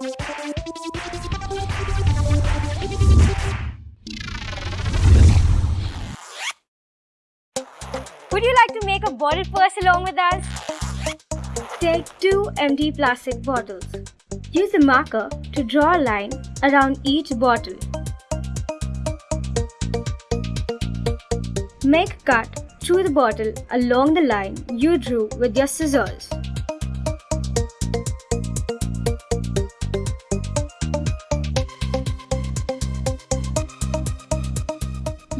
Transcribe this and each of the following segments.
Would you like to make a bottle purse along with us? Take two empty plastic bottles. Use a marker to draw a line around each bottle. Make a cut through the bottle along the line you drew with your scissors.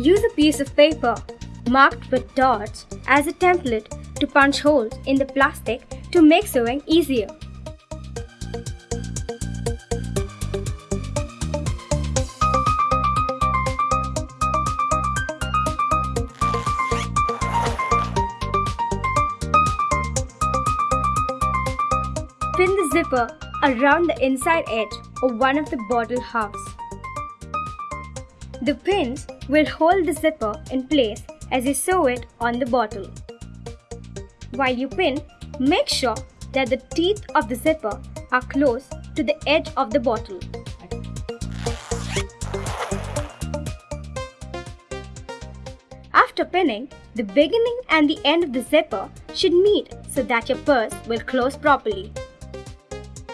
Use a piece of paper marked with dots as a template to punch holes in the plastic to make sewing easier. Pin the zipper around the inside edge of one of the bottle halves. The pins will hold the zipper in place as you sew it on the bottle. While you pin, make sure that the teeth of the zipper are close to the edge of the bottle. After pinning, the beginning and the end of the zipper should meet so that your purse will close properly.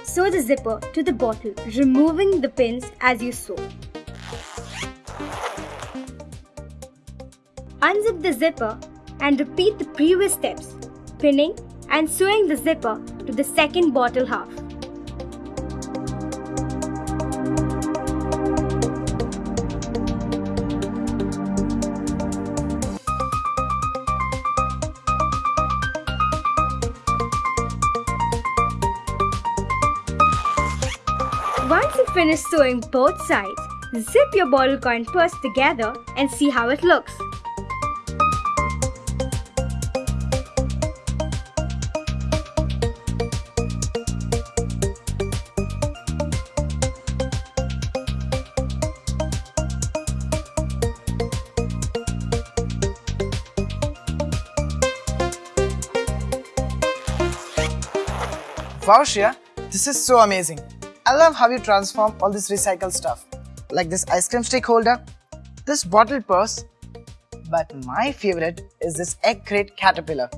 Sew the zipper to the bottle, removing the pins as you sew. Unzip the zipper and repeat the previous steps, pinning and sewing the zipper to the second bottle half. Once you finish sewing both sides, zip your bottle coin purse together and see how it looks. Wow, this is so amazing. I love how you transform all this recycled stuff, like this ice cream stick holder, this bottle purse, but my favorite is this egg crate caterpillar.